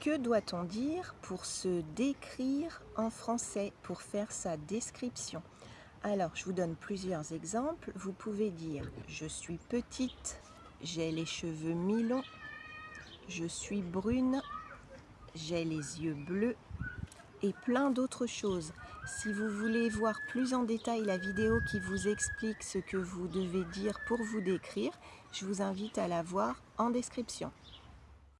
Que doit-on dire pour se décrire en français, pour faire sa description? Alors, je vous donne plusieurs exemples. Vous pouvez dire « Je suis petite, j'ai les cheveux mi-longs, je suis brune, j'ai les yeux bleus, et plein d'autres choses. Si vous voulez voir plus en détail la vidéo qui vous explique ce que vous devez dire pour vous décrire, je vous invite à la voir en description.